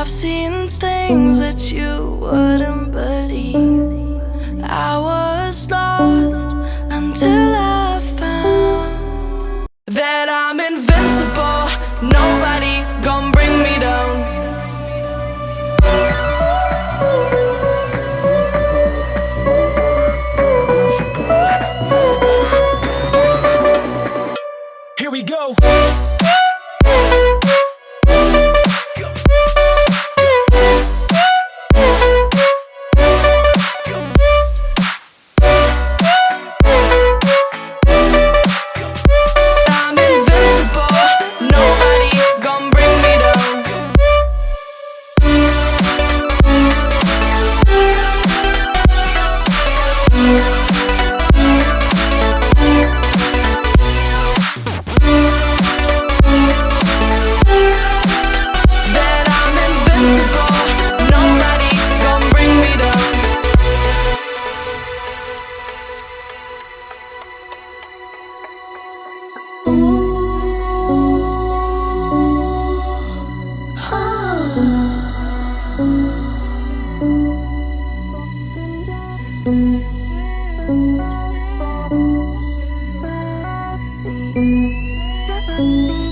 I've seen things that you wouldn't believe. I was lost until I found That I'm invincible, nobody Thank you.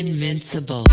Invincible.